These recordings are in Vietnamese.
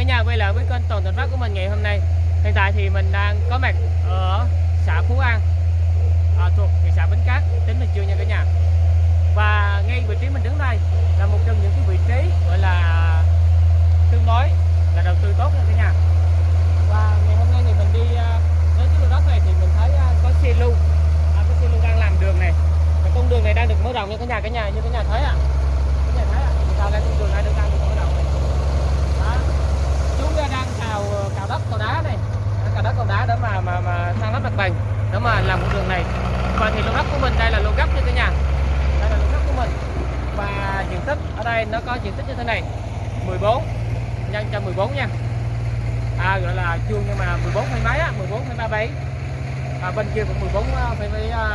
cả nhà quay lại với kênh Toàn Thành Phát của mình ngày hôm nay. Hiện tại thì mình đang có mặt ở xã Phú An à, thuộc thị xã Bến Cát, tỉnh Bình Dương nha cả nhà. Và ngay vị trí mình đứng đây là một trong những cái vị trí gọi là tương đối là đầu tư tốt nha cả nhà. Và ngày hôm nay thì mình đi à, đến cái lô đất này thì mình thấy à, có xe lưu à, Có xe lưu đang làm đường này Và con đường này đang được mở rộng nha cả nhà cả nhà như cả nhà thấy ạ Cả nhà thấy ạ Sao đây con đường này được đang được mở rộng này đó. chú đang cào cào đất cào đá này Đang cào đất cào đá để mà mà mà sang lắp mặt bằng để mà làm con đường này và thì lô gấp của mình đây là lô gấp như cả nhà đây là lô gấp của mình. Và diện tích ở đây nó có diện tích như thế này. 14 nhân cho 14 nha. À gọi là chuông nhưng mà 14 hay mấy á 14 hay 37 à, bên kia cũng 14 à, phải mấy à,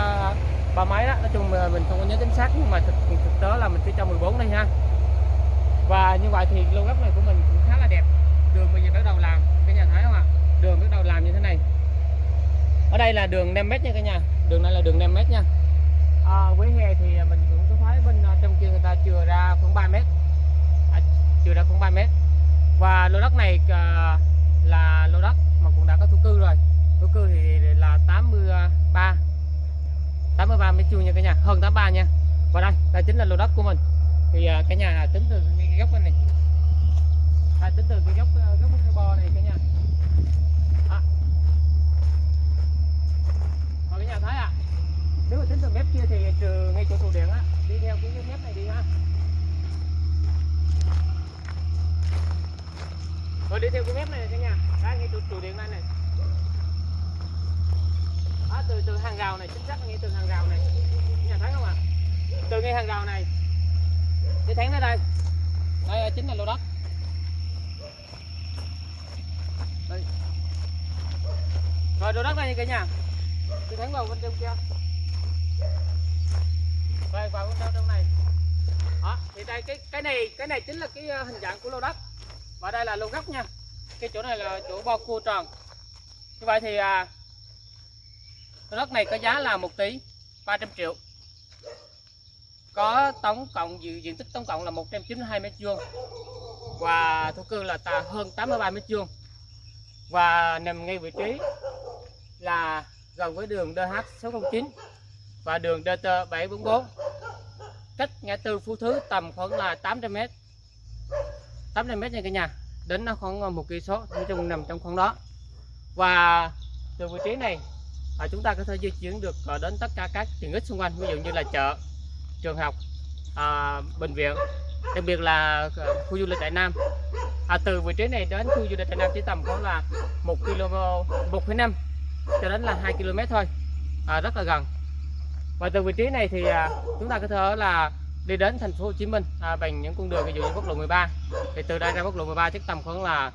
ba mấy đó nói chung mình không có nhớ chính xác nhưng mà thực, thực tế là mình sẽ cho 14 đây ha. Và như vậy thì lô gấp này của mình cũng khá là đẹp đường bây giờ bắt đầu làm cả nhà thấy không ạ đường bắt đầu làm như thế này ở đây là đường 5 mét nha cả nhà. Đường này là đường 5 mét nha. À, với hè thì mình cũng có thấy bên à, trong kia người ta chừa ra khoảng 3 mét. À, chừa ra khoảng 3 mét. Và lô đất này à, là lô đất mà cũng đã có thổ cư rồi. Thổ cư thì là 83 83 mét vuông nha cả nhà. Hơn 83 nha. Và đây đây chính là lô đất của mình. Thì à, cả nhà tính từ cái góc bên này. À, tính từ cái góc à, góc cái à, bo này cả nhà. À. ạ. Thấy à nếu mà tính từ mép kia thì trừ ngay chỗ trụ điện á. Đi theo cái mép này đi ha. Rồi đi theo cái mép này cả nhà đây ngay chỗ trụ điện này này. Đó, từ từ hàng rào này chính xác ngay từ hàng rào này. Nhà thấy không ạ? Từ ngay hàng rào này. Để thắng ra đây. Đây à, chính là lô đất. Đây. rồi lô đất này nha cả nhà thì thắng vào bên trong kia. Rồi vào bên trong trong này. Đó thì đây cái cái này cái này chính là cái ờ, hình dạng của lô đất. Và đây là lô gốc nha. Cái chỗ này là chỗ bo cua tròn. Như vậy thì à, lô đất này có giá là 1 tỷ 300 triệu. Có tổng cộng diện, diện tích tổng cộng là 192 mét vuông. Và thổ cư là tà hơn 83 mét vuông. Và nằm ngay vị trí là gần với đường DH609 và đường DT744 cách ngã tư Phú Thứ tầm khoảng là 800 mét. 800 mét nha cả nhà đến nó khoảng ờ, một cây số nói chung nằm trong khoảng đó. Và từ vị trí này à, chúng ta có thể di chuyển được ờ, đến tất cả các tiện ích xung quanh ví dụ như là chợ trường học à, bệnh viện đặc biệt là ờ, khu du lịch Đại Nam. À, từ vị trí này đến khu du lịch Đại Nam chỉ tầm khoảng là một km 1,5 cho đến là 2 km thôi. À, rất là gần. Và từ vị trí này thì à, chúng ta có thể là đi đến thành phố Hồ Chí Minh à, bằng những con đường ví dụ như quốc lộ 13 thì từ đây ra quốc lộ 13 chắc tầm khoảng là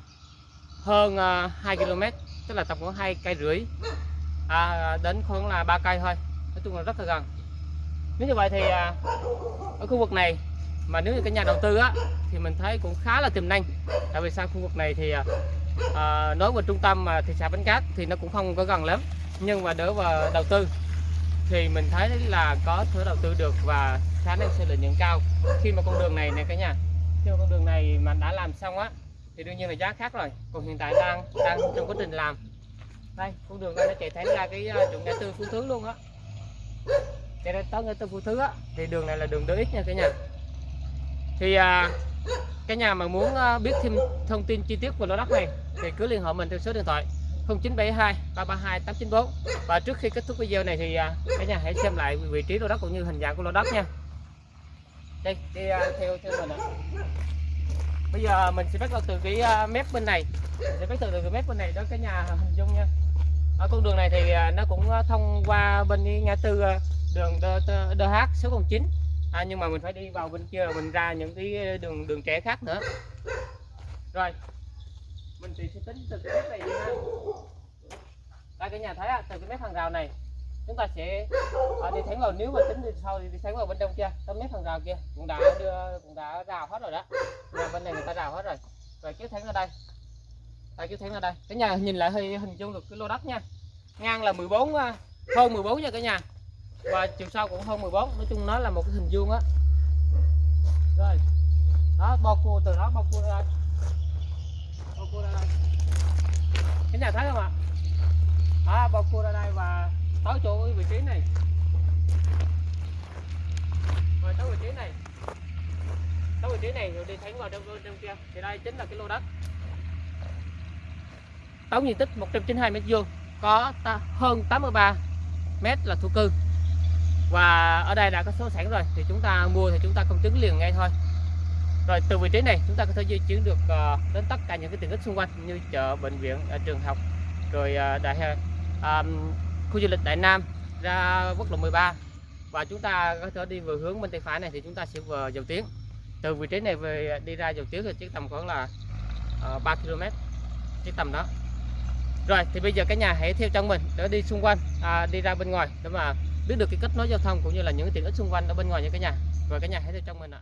hơn à, 2 km tức là tầm khoảng hai cây rưỡi. À, đến khoảng là ba cây thôi. Nói chung là rất là gần. Nếu như vậy thì à, ở khu vực này mà nếu như cái nhà đầu tư á thì mình thấy cũng khá là tiềm năng. Tại vì sao khu vực này thì à, À, nói về trung tâm mà thị xã Bến Cát thì nó cũng không có gần lắm nhưng mà đỡ vào đầu tư. Thì mình thấy là có thể đầu tư được và khả năng sẽ lợi nhuận cao. Khi mà con đường này này cả nhà khi mà con đường này mà đã làm xong á thì đương nhiên là giá khác rồi. Còn hiện tại đang đang trong quá trình làm. Đây con đường đây nó chạy thẳng ra cái à, chỗ ngã tư phú thứ luôn á. Chạy ra tới ngã tư phú thứ á thì đường này là đường DX nha cả nhà. Thì à, cái nhà mà muốn ờ, biết thêm thông tin chi tiết về lô đất này thì cứ liên hệ mình theo số điện thoại 0972 332 894 và trước khi kết thúc video này thì ờ, cả nhà hãy xem lại vị trí lô đất cũng như hình dạng của lô đất nha. Đây, đi ờ, theo theo mình ạ. Bây giờ mình sẽ bắt đầu từ cái mép bên này. Sẽ bắt đầu từ cái mép bên này đó cái nhà hình dung nha. Ở con đường này thì nó cũng thông qua bên ngã tư đường DH số 09 à, nhưng mà mình phải đi vào bên kia rồi mình ra những cái ờ, đường đường trẻ khác nữa. Rồi mình thì sẽ tính từ cái mép này đi ha. Đây cái nhà thấy à, từ cái mép hàng rào này chúng ta sẽ à, đi thẳng vào nếu mà tính từ sau thì đi thẳng vào bên trong kia tới mép hàng rào kia. Cũng đã đưa cũng đã rào hết rồi đó. Nhà bên này người ta rào hết rồi. Rồi kéo thẳng ra đây. Đây kéo thẳng ra đây. Cái nhà nhìn lại hơi hình dung được cái lô đất nha. Ngang là 14 ờ, hơn 14 nha cả nhà và chiều sau cũng hơn 14 nói chung nó là một cái hình vuông á. Rồi. Đó bao cua từ đó bao cua ra. Bao cua ra đây. Cái nhà thấy không ạ? À, bao cua ra đây và tới chỗ cái vị trí này. Rồi tới vị trí này. Tới vị trí này rồi đi thẳng vào trong trong kia. Thì đây chính là cái lô đất. Tổng diện tích 192 mét vuông có ta, hơn 83 mét là thổ cư và ở đây đã có số sẵn rồi thì chúng ta mua thì chúng ta công chứng liền ngay thôi. Rồi từ vị trí này chúng ta có thể di chuyển được ờ, đến tất cả những cái tiện ích xung quanh như chợ bệnh viện ờ, trường học rồi ờ, đại um, khu du lịch đại nam ra quốc lộ 13 và chúng ta có thể đi về hướng bên tay phải này thì chúng ta sẽ về dầu tiếng. Từ vị trí này về đi ra dầu tiếng thì chỉ tầm khoảng là uh, 3 km chỉ tầm đó. Rồi thì bây giờ cả nhà hãy theo chân mình để đi xung quanh à, đi ra bên ngoài để mà biết được cái kết nối giao thông cũng như là những cái tiện ích xung quanh ở bên ngoài nha cả nhà. Rồi cả nhà hãy theo trong mình ạ.